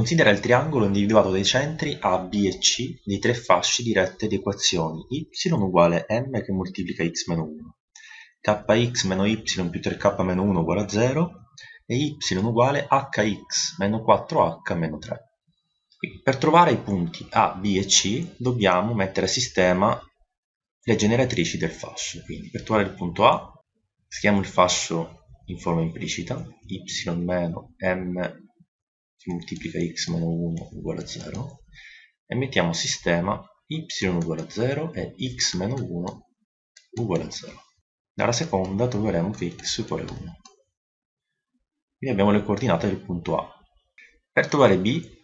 Considera il triangolo individuato dai centri A, B e C dei tre fasci di rette di equazioni y uguale m che moltiplica x meno 1, kx meno y più 3k meno 1 uguale a 0 e y uguale hx meno 4h meno 3. Per trovare i punti A, B e C dobbiamo mettere a sistema le generatrici del fascio. Quindi per trovare il punto A scriviamo il fascio in forma implicita, y meno m che moltiplica x meno 1 uguale a 0 e mettiamo sistema y uguale a 0 e x meno 1 uguale a 0. Dalla seconda troveremo che x uguale a 1. Quindi abbiamo le coordinate del punto A. Per trovare B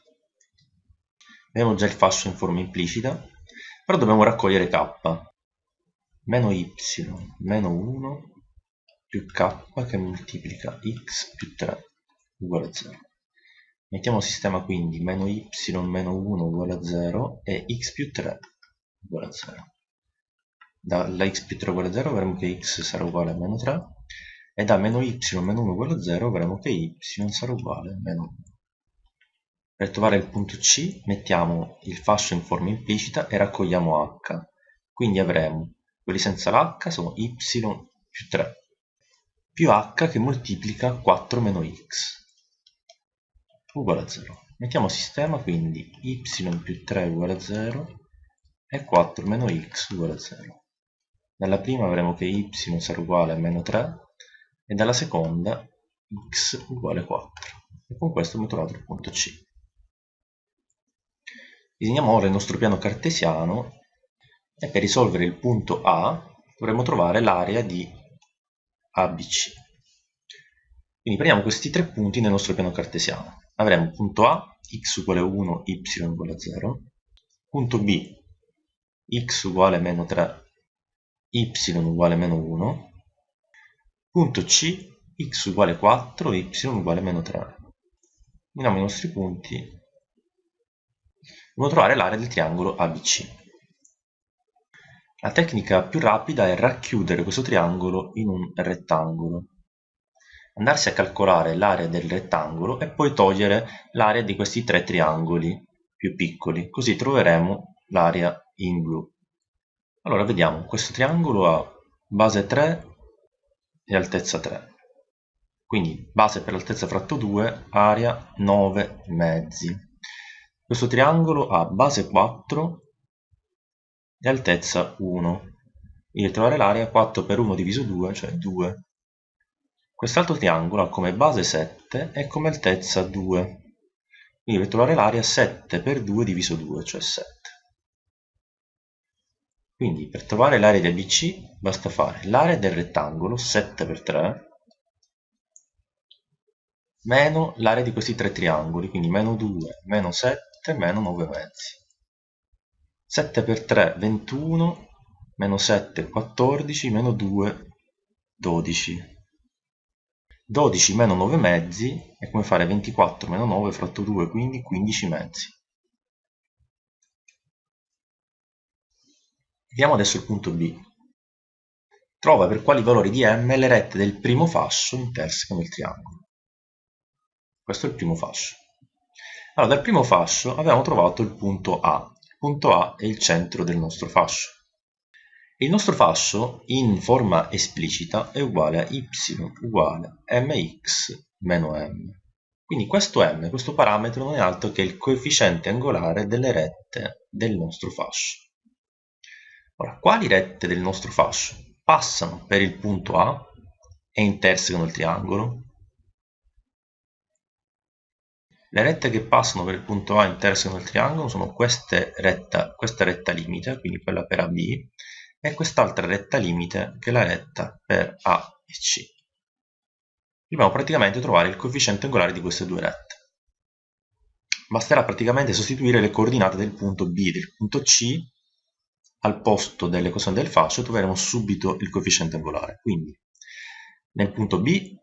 abbiamo già il fascio in forma implicita, però dobbiamo raccogliere k. Meno y meno 1 più k che moltiplica x più 3 uguale a 0. Mettiamo a sistema quindi meno y meno 1 uguale a 0 e x più 3 uguale a 0. Dalla x più 3 uguale a 0 avremo che x sarà uguale a meno 3 e da meno y meno 1 uguale a 0 avremo che y sarà uguale a meno 1. Per trovare il punto C mettiamo il fascio in forma implicita e raccogliamo h. Quindi avremo quelli senza l'h sono y più 3 più h che moltiplica 4 meno x uguale a 0. Mettiamo sistema quindi y più 3 uguale a 0 e 4 meno x uguale a 0. Dalla prima avremo che y sarà uguale a meno 3 e dalla seconda x uguale a 4. E con questo abbiamo trovato il punto C. Disegniamo ora il nostro piano cartesiano e per risolvere il punto A dovremo trovare l'area di ABC. Quindi prendiamo questi tre punti nel nostro piano cartesiano avremo punto A, x uguale 1, y uguale 0, punto B, x uguale meno 3, y uguale meno 1, punto C, x uguale 4, y uguale meno 3. Uniamo i nostri punti, dobbiamo trovare l'area del triangolo ABC. La tecnica più rapida è racchiudere questo triangolo in un rettangolo andarsi a calcolare l'area del rettangolo e poi togliere l'area di questi tre triangoli più piccoli, così troveremo l'area in blu. Allora vediamo, questo triangolo ha base 3 e altezza 3, quindi base per altezza fratto 2, area 9 mezzi. Questo triangolo ha base 4 e altezza 1, quindi trovare l'area 4 per 1 diviso 2, cioè 2 Quest'altro triangolo ha come base 7 e come altezza 2. Quindi per trovare l'area 7 per 2 diviso 2, cioè 7. Quindi per trovare l'area di ABC basta fare l'area del rettangolo 7 per 3 meno l'area di questi tre triangoli, quindi meno 2, meno 7, meno 9 mezzi. 7 per 3, 21, meno 7, 14, meno 2, 12. 12 meno 9 mezzi è come fare 24 meno 9 fratto 2, quindi 15 mezzi. Vediamo adesso il punto B. Trova per quali valori di m le rette del primo fascio intersecano il triangolo. Questo è il primo fascio. Allora, dal primo fascio abbiamo trovato il punto A. Il punto A è il centro del nostro fascio. Il nostro fascio in forma esplicita è uguale a y uguale mx meno m. Quindi questo m, questo parametro, non è altro che il coefficiente angolare delle rette del nostro fascio. Ora, quali rette del nostro fascio passano per il punto A e intersecano il triangolo? Le rette che passano per il punto A e intersecano il triangolo sono queste retta, questa retta limite, quindi quella per AB, e quest'altra retta limite che è la retta per A e C. Dobbiamo praticamente trovare il coefficiente angolare di queste due rette. Basterà praticamente sostituire le coordinate del punto B e del punto C al posto dell'equazione del fascio troveremo subito il coefficiente angolare. Quindi nel punto B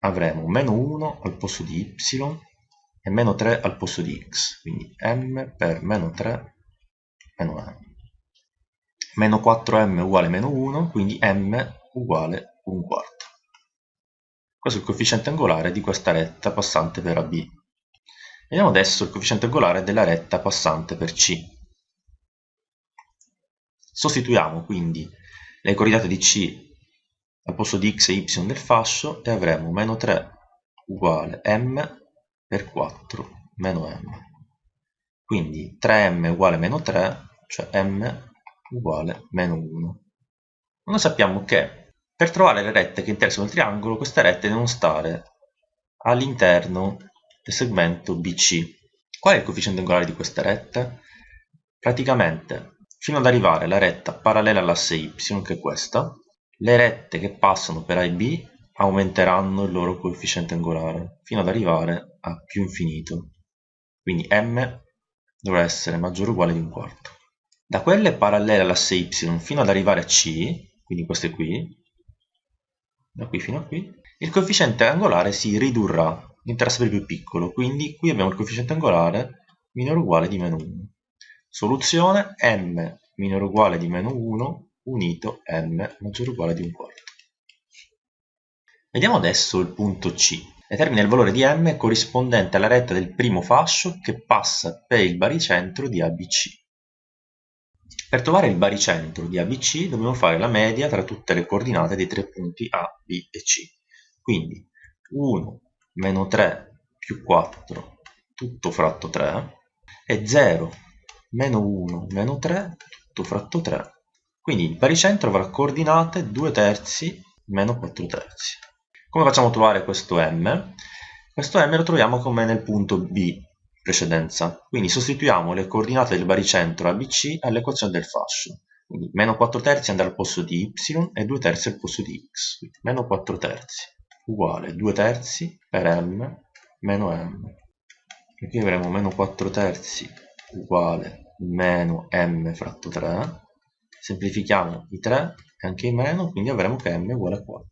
avremo meno 1 al posto di y e meno 3 al posto di x, quindi m per meno 3 meno m meno 4m uguale meno 1, quindi m uguale 1 quarto. Questo è il coefficiente angolare di questa retta passante per AB. Vediamo adesso il coefficiente angolare della retta passante per C. Sostituiamo quindi le coordinate di C al posto di x e y del fascio e avremo meno 3 uguale m per 4 meno m. Quindi 3m uguale meno 3, cioè m uguale meno 1. Noi sappiamo che per trovare le rette che interessano il triangolo, queste rette devono stare all'interno del segmento BC. Qual è il coefficiente angolare di queste rette? Praticamente, fino ad arrivare alla retta parallela all'asse y, che è questa, le rette che passano per A e B aumenteranno il loro coefficiente angolare, fino ad arrivare a più infinito. Quindi m dovrà essere maggiore o uguale di un quarto. Da quelle parallele all'asse y fino ad arrivare a c, quindi queste qui, da qui fino a qui, il coefficiente angolare si ridurrà, diventerà sempre più piccolo, quindi qui abbiamo il coefficiente angolare minore o uguale di meno 1. Soluzione m minore o uguale di meno 1 unito m maggiore o uguale di un quarto. Vediamo adesso il punto C. Determina il valore di m corrispondente alla retta del primo fascio che passa per il baricentro di ABC. Per trovare il baricentro di ABC dobbiamo fare la media tra tutte le coordinate dei tre punti A, B e C. Quindi 1 meno 3 più 4 tutto fratto 3 e 0 meno 1 meno 3 tutto fratto 3 quindi il baricentro avrà coordinate 2 terzi meno 4 terzi. Come facciamo a trovare questo m? Questo m lo troviamo come nel punto B precedenza. Quindi sostituiamo le coordinate del baricentro ABC all'equazione del fascio. Quindi meno 4 terzi andrà al posto di y e 2 terzi al posto di x. Quindi meno 4 terzi uguale 2 terzi per m meno m. E qui avremo meno 4 terzi uguale meno m fratto 3 semplifichiamo i 3 e anche i meno, quindi avremo che m uguale a 4.